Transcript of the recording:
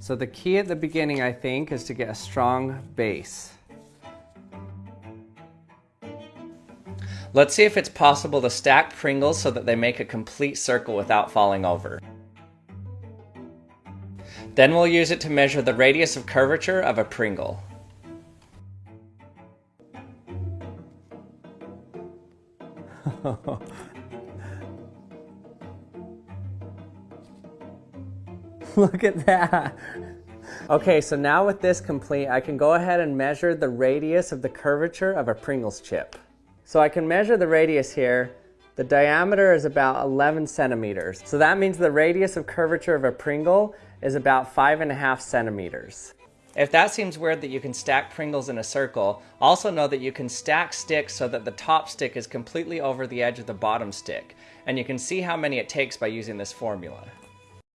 So the key at the beginning, I think, is to get a strong base. Let's see if it's possible to stack Pringles so that they make a complete circle without falling over. Then we'll use it to measure the radius of curvature of a Pringle. Look at that. Okay, so now with this complete, I can go ahead and measure the radius of the curvature of a Pringles chip. So I can measure the radius here. The diameter is about 11 centimeters. So that means the radius of curvature of a Pringle is about five and a half centimeters. If that seems weird that you can stack Pringles in a circle, also know that you can stack sticks so that the top stick is completely over the edge of the bottom stick, and you can see how many it takes by using this formula.